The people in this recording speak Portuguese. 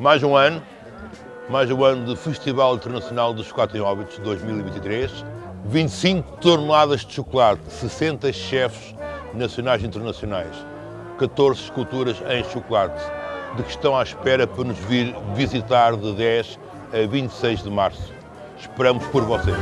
Mais um ano, mais um ano do Festival Internacional dos Chocolate em Óbitos 2023. 25 toneladas de chocolate, 60 chefes nacionais e internacionais, 14 esculturas em chocolate, de que estão à espera para nos vir visitar de 10 a 26 de março. Esperamos por vocês.